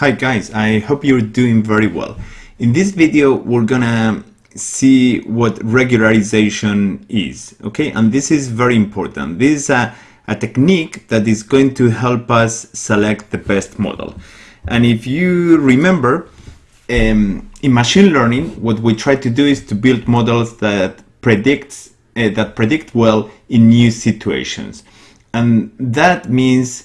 Hi guys, I hope you're doing very well. In this video we're gonna see what regularization is, okay? And this is very important. This is a, a technique that is going to help us select the best model. And if you remember, um, in machine learning, what we try to do is to build models that predicts uh, that predict well in new situations. And that means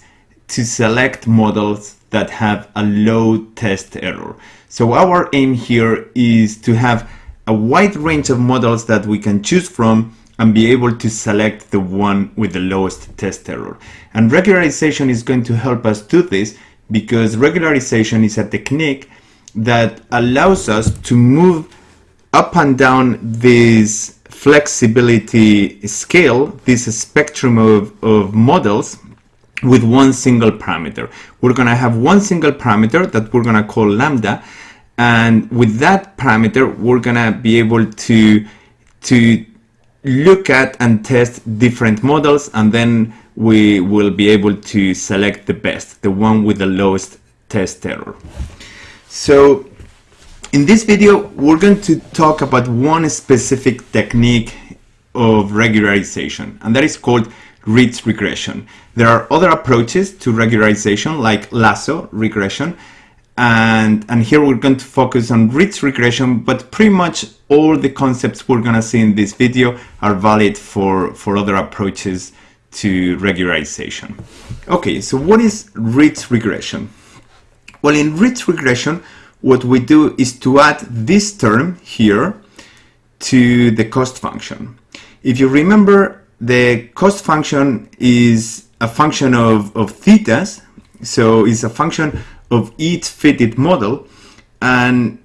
to select models that have a low test error. So our aim here is to have a wide range of models that we can choose from and be able to select the one with the lowest test error. And regularization is going to help us do this because regularization is a technique that allows us to move up and down this flexibility scale, this spectrum of, of models with one single parameter. We're going to have one single parameter that we're going to call lambda. And with that parameter, we're going to be able to, to look at and test different models. And then we will be able to select the best, the one with the lowest test error. So in this video, we're going to talk about one specific technique of regularization, and that is called ridge regression. There are other approaches to regularization like lasso regression and, and here we're going to focus on ridge regression but pretty much all the concepts we're going to see in this video are valid for, for other approaches to regularization. Okay, so what is ridge regression? Well, in ridge regression, what we do is to add this term here to the cost function. If you remember the cost function is a function of, of thetas, so it's a function of each fitted model, and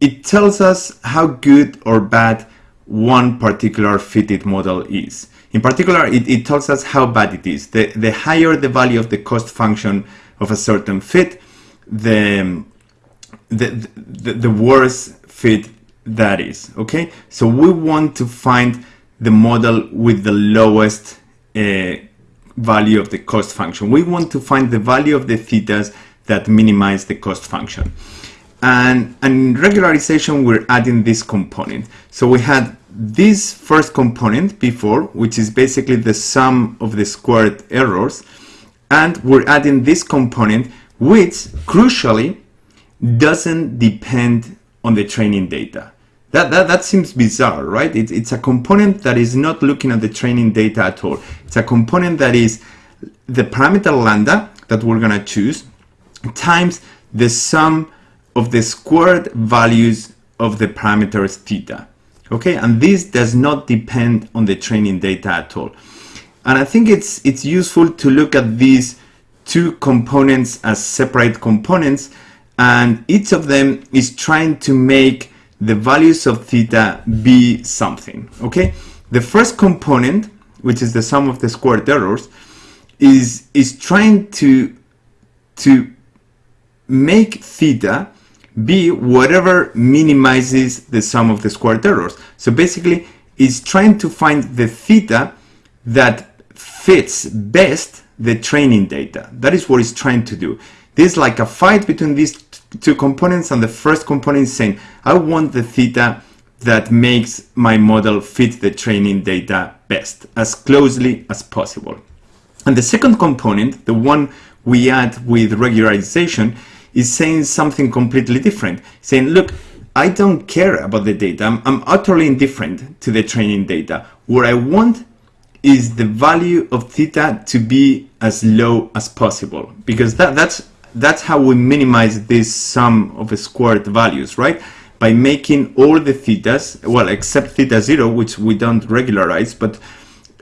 it tells us how good or bad one particular fitted model is. In particular, it, it tells us how bad it is. The, the higher the value of the cost function of a certain fit, the, the, the, the worse fit that is, okay? So we want to find the model with the lowest uh, value of the cost function. We want to find the value of the thetas that minimize the cost function. And, and in regularization, we're adding this component. So we had this first component before, which is basically the sum of the squared errors. And we're adding this component, which crucially doesn't depend on the training data. That, that, that seems bizarre, right? It, it's a component that is not looking at the training data at all. It's a component that is the parameter lambda that we're going to choose times the sum of the squared values of the parameters theta. Okay, and this does not depend on the training data at all. And I think it's, it's useful to look at these two components as separate components and each of them is trying to make the values of theta be something, okay? The first component, which is the sum of the squared errors, is, is trying to, to make theta be whatever minimizes the sum of the squared errors. So basically, it's trying to find the theta that fits best the training data. That is what it's trying to do. This is like a fight between these two components and the first component is saying I want the theta that makes my model fit the training data best as closely as possible. And the second component, the one we add with regularization, is saying something completely different, saying, look, I don't care about the data. I'm, I'm utterly indifferent to the training data. What I want is the value of theta to be as low as possible because that, that's that's how we minimize this sum of squared values, right? By making all the thetas, well, except theta zero, which we don't regularize, but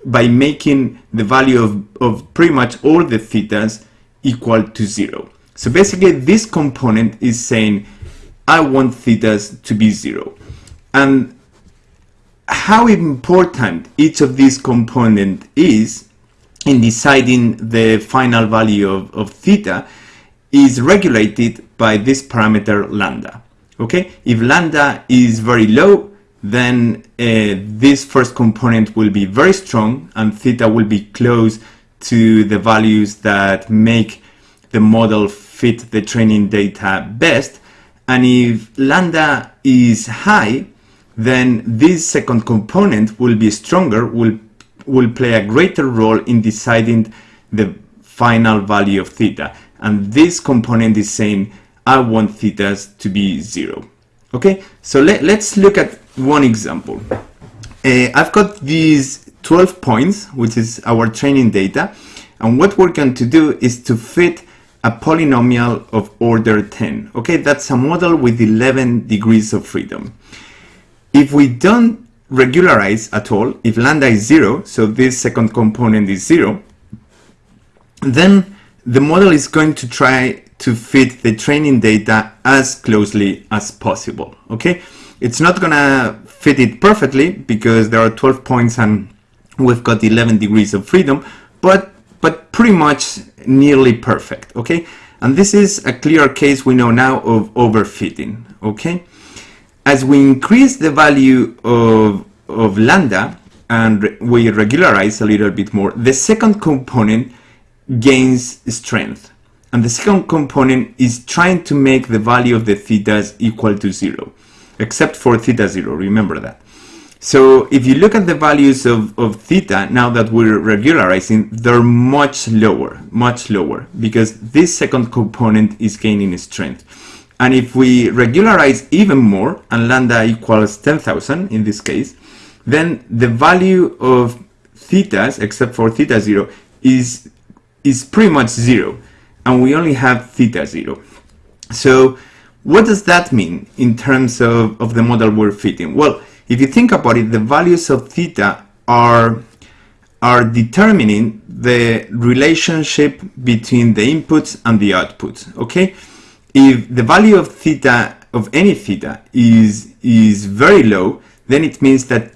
by making the value of, of pretty much all the thetas equal to zero. So basically this component is saying, I want thetas to be zero. And how important each of these component is in deciding the final value of, of theta is regulated by this parameter lambda. Okay, if lambda is very low, then uh, this first component will be very strong and theta will be close to the values that make the model fit the training data best. And if lambda is high, then this second component will be stronger, will, will play a greater role in deciding the final value of theta. And this component is saying, I want thetas to be zero. Okay, so let, let's look at one example. Uh, I've got these 12 points, which is our training data. And what we're going to do is to fit a polynomial of order 10. Okay, that's a model with 11 degrees of freedom. If we don't regularize at all, if lambda is zero, so this second component is zero, then the model is going to try to fit the training data as closely as possible. Okay, it's not gonna fit it perfectly because there are 12 points and we've got 11 degrees of freedom, but but pretty much nearly perfect. Okay, and this is a clear case we know now of overfitting. Okay, as we increase the value of of lambda and we regularize a little bit more, the second component gains strength. And the second component is trying to make the value of the thetas equal to zero, except for theta zero, remember that. So if you look at the values of, of theta, now that we're regularizing, they're much lower, much lower, because this second component is gaining strength. And if we regularize even more, and lambda equals 10,000 in this case, then the value of thetas, except for theta zero, is is pretty much zero and we only have theta zero. So what does that mean in terms of, of the model we're fitting? Well, if you think about it, the values of theta are, are determining the relationship between the inputs and the outputs, okay? If the value of theta, of any theta, is, is very low, then it means that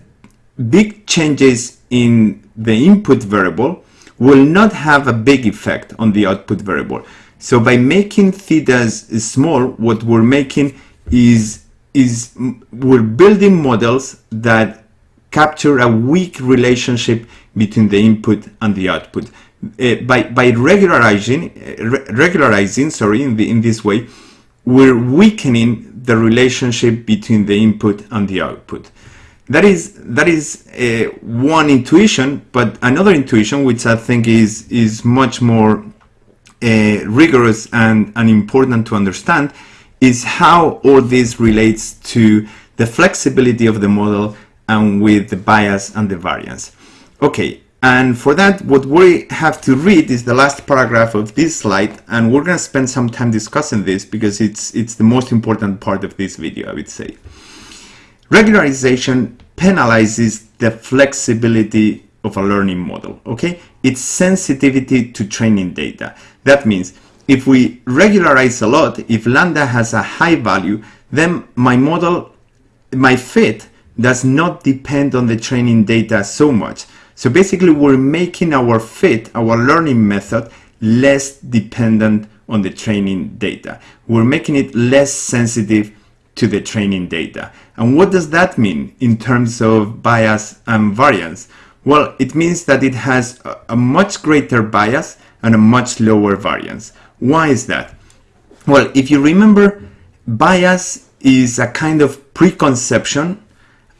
big changes in the input variable will not have a big effect on the output variable. So by making thetas small, what we're making is, is we're building models that capture a weak relationship between the input and the output. Uh, by, by regularizing, re regularizing sorry, in, the, in this way, we're weakening the relationship between the input and the output. That is that is uh, one intuition, but another intuition, which I think is is much more uh, rigorous and, and important to understand, is how all this relates to the flexibility of the model and with the bias and the variance. Okay, and for that, what we have to read is the last paragraph of this slide, and we're going to spend some time discussing this because it's it's the most important part of this video, I would say. Regularization penalizes the flexibility of a learning model, okay? Its sensitivity to training data. That means if we regularize a lot, if lambda has a high value, then my model, my fit does not depend on the training data so much. So basically we're making our fit, our learning method, less dependent on the training data. We're making it less sensitive to the training data. And what does that mean in terms of bias and variance? Well, it means that it has a much greater bias and a much lower variance. Why is that? Well, if you remember, bias is a kind of preconception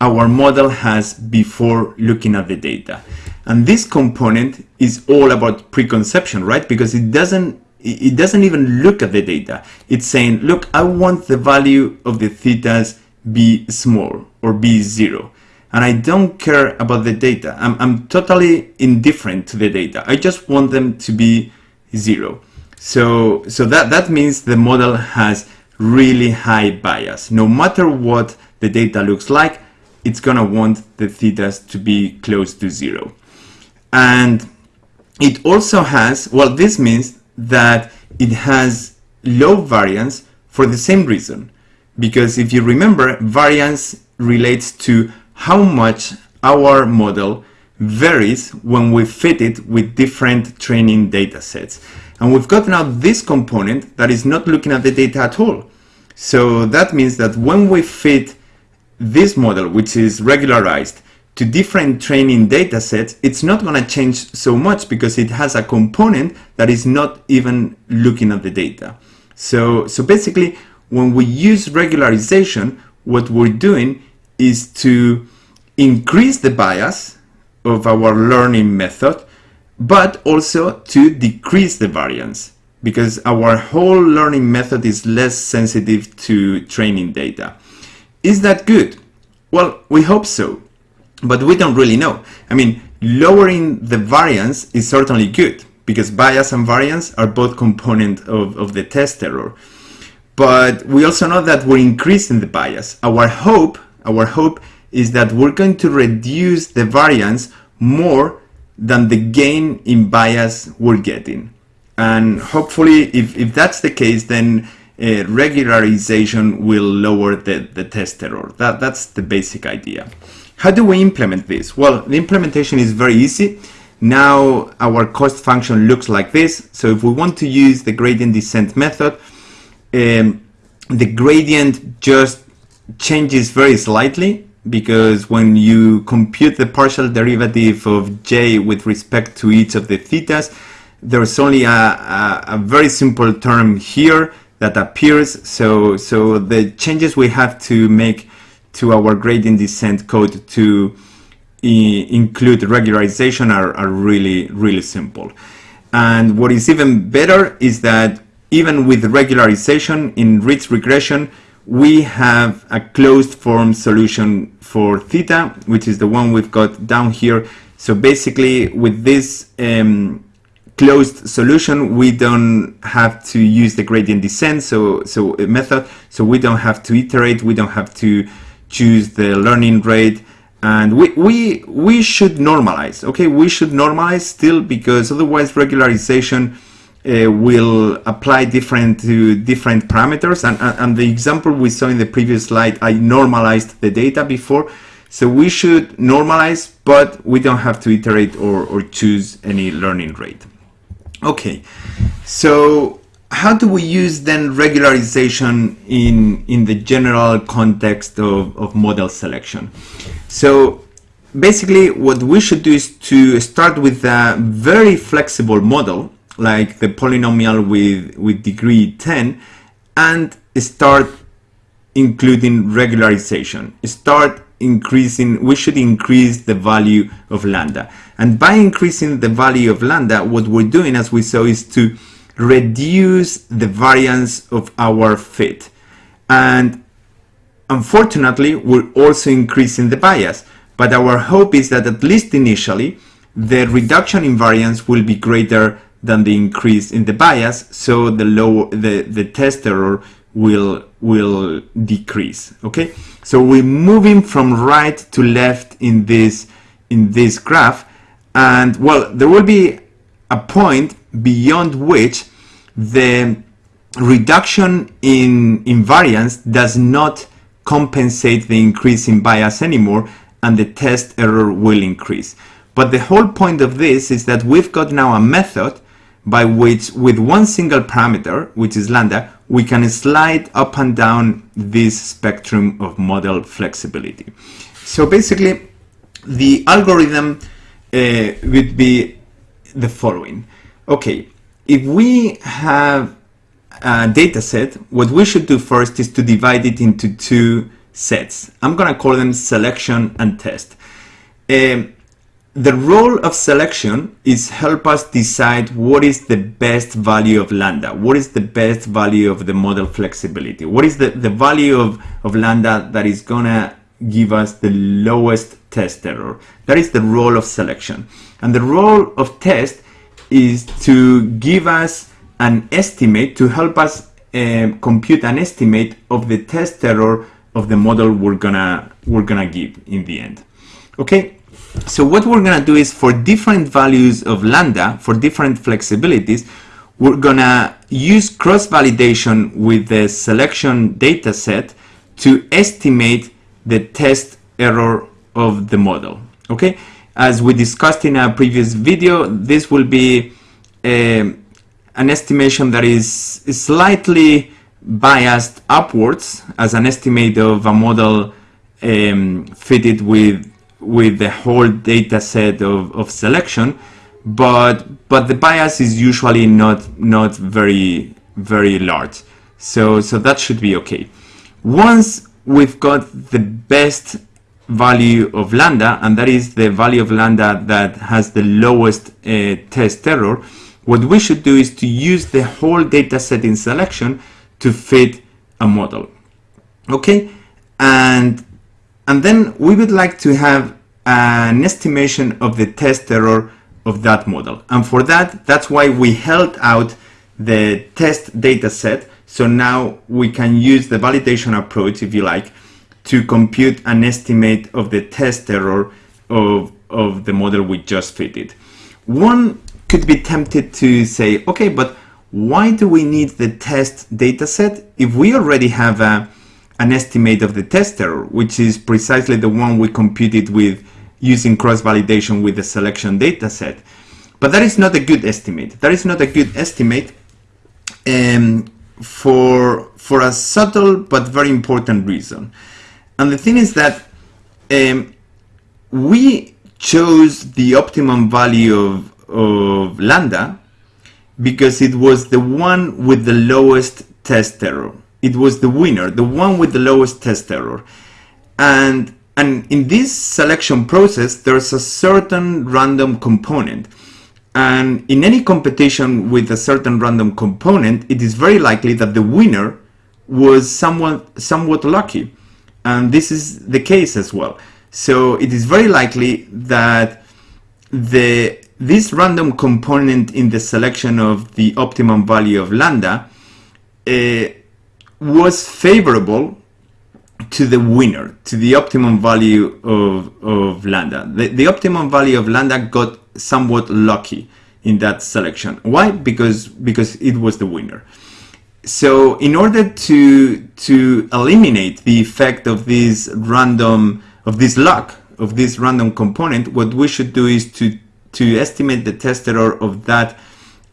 our model has before looking at the data. And this component is all about preconception, right? Because it doesn't it doesn't even look at the data. It's saying, look, I want the value of the thetas be small or be zero. And I don't care about the data. I'm, I'm totally indifferent to the data. I just want them to be zero. So, so that, that means the model has really high bias. No matter what the data looks like, it's gonna want the thetas to be close to zero. And it also has, well, this means that it has low variance for the same reason. Because if you remember, variance relates to how much our model varies when we fit it with different training data sets. And we've got now this component that is not looking at the data at all. So that means that when we fit this model, which is regularized, to different training data sets, it's not going to change so much because it has a component that is not even looking at the data. So, so basically, when we use regularization, what we're doing is to increase the bias of our learning method, but also to decrease the variance because our whole learning method is less sensitive to training data. Is that good? Well, we hope so, but we don't really know. I mean, lowering the variance is certainly good because bias and variance are both components of, of the test error. But we also know that we're increasing the bias. Our hope, our hope is that we're going to reduce the variance more than the gain in bias we're getting. And hopefully, if, if that's the case, then uh, regularization will lower the, the test error. That, that's the basic idea. How do we implement this? Well, the implementation is very easy. Now our cost function looks like this. So if we want to use the gradient descent method, um, the gradient just changes very slightly because when you compute the partial derivative of j with respect to each of the thetas, there's only a, a, a, very simple term here that appears. So, so the changes we have to make to our gradient descent code to include regularization are, are really, really simple. And what is even better is that even with regularization in ridge regression, we have a closed form solution for theta, which is the one we've got down here. So basically with this um, closed solution, we don't have to use the gradient descent so, so method. So we don't have to iterate, we don't have to choose the learning rate. And we, we, we should normalize, okay? We should normalize still because otherwise regularization uh, will apply different to different parameters. And, and the example we saw in the previous slide, I normalized the data before. So we should normalize, but we don't have to iterate or, or choose any learning rate. Okay, so how do we use then regularization in, in the general context of, of model selection? So basically what we should do is to start with a very flexible model like the polynomial with, with degree 10 and start including regularization. Start increasing, we should increase the value of lambda. And by increasing the value of lambda, what we're doing as we saw is to reduce the variance of our fit. And unfortunately, we're also increasing the bias. But our hope is that at least initially, the reduction in variance will be greater than the increase in the bias, so the low the, the test error will will decrease. Okay, so we're moving from right to left in this in this graph, and well, there will be a point beyond which the reduction in, in variance does not compensate the increase in bias anymore and the test error will increase. But the whole point of this is that we've got now a method by which with one single parameter, which is lambda, we can slide up and down this spectrum of model flexibility. So basically, the algorithm uh, would be the following. Okay, if we have a data set, what we should do first is to divide it into two sets. I'm going to call them selection and test. Um, the role of selection is help us decide what is the best value of lambda, what is the best value of the model flexibility, what is the, the value of, of lambda that is gonna give us the lowest test error. That is the role of selection. And the role of test is to give us an estimate, to help us uh, compute an estimate of the test error of the model we're gonna, we're gonna give in the end. Okay, so what we're to do is for different values of lambda, for different flexibilities, we're to use cross-validation with the selection data set to estimate the test error of the model. Okay, as we discussed in a previous video, this will be um, an estimation that is slightly biased upwards as an estimate of a model um, fitted with with the whole data set of, of selection, but but the bias is usually not not very very large. So, so that should be okay. Once we've got the best value of lambda, and that is the value of lambda that has the lowest uh, test error, what we should do is to use the whole data set in selection to fit a model. Okay, and and then we would like to have an estimation of the test error of that model. And for that, that's why we held out the test data set. So now we can use the validation approach, if you like, to compute an estimate of the test error of, of the model we just fitted. One could be tempted to say, okay, but why do we need the test dataset if we already have a, an estimate of the test error, which is precisely the one we computed with using cross-validation with the selection dataset. But that is not a good estimate. That is not a good estimate um, for, for a subtle but very important reason. And the thing is that um, we chose the optimum value of, of lambda because it was the one with the lowest test error. It was the winner, the one with the lowest test error. And, and in this selection process, there's a certain random component. And in any competition with a certain random component, it is very likely that the winner was somewhat, somewhat lucky. And this is the case as well. So it is very likely that the this random component in the selection of the optimum value of lambda uh, was favorable to the winner, to the optimum value of, of lambda. The, the optimum value of lambda got somewhat lucky in that selection. Why? Because, because it was the winner. So in order to, to eliminate the effect of this random, of this luck, of this random component, what we should do is to to estimate the test error of that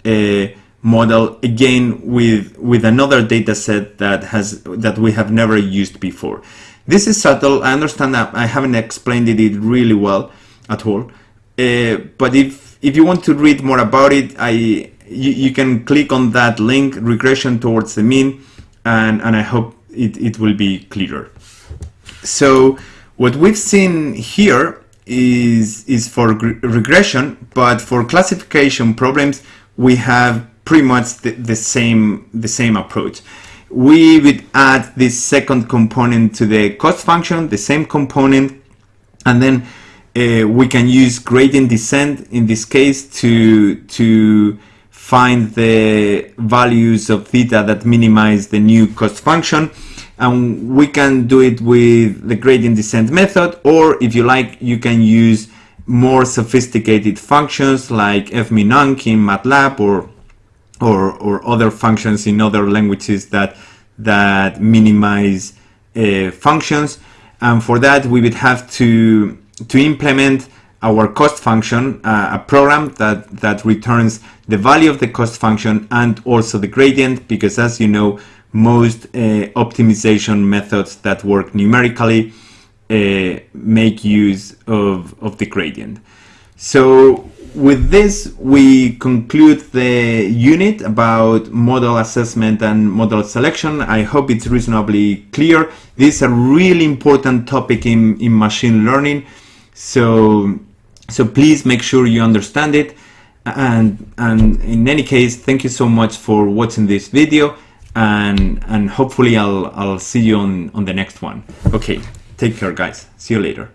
uh, model again with with another data set that has that we have never used before. This is subtle. I understand that I haven't explained it really well at all. Uh, but if if you want to read more about it, I you, you can click on that link, regression towards the mean, and, and I hope it, it will be clearer. So what we've seen here is, is for regression, but for classification problems, we have pretty much the, the, same, the same approach. We would add this second component to the cost function, the same component, and then uh, we can use gradient descent in this case to, to find the values of theta that minimize the new cost function and we can do it with the gradient descent method or if you like you can use more sophisticated functions like fminunc in MATLAB or, or, or other functions in other languages that, that minimize uh, functions. And for that we would have to, to implement our cost function, uh, a program that, that returns the value of the cost function and also the gradient because as you know most uh, optimization methods that work numerically uh, make use of, of the gradient. So with this, we conclude the unit about model assessment and model selection. I hope it's reasonably clear. This is a really important topic in, in machine learning. So, so please make sure you understand it. And, and in any case, thank you so much for watching this video and and hopefully I'll I'll see you on on the next one. Okay, take care guys. See you later.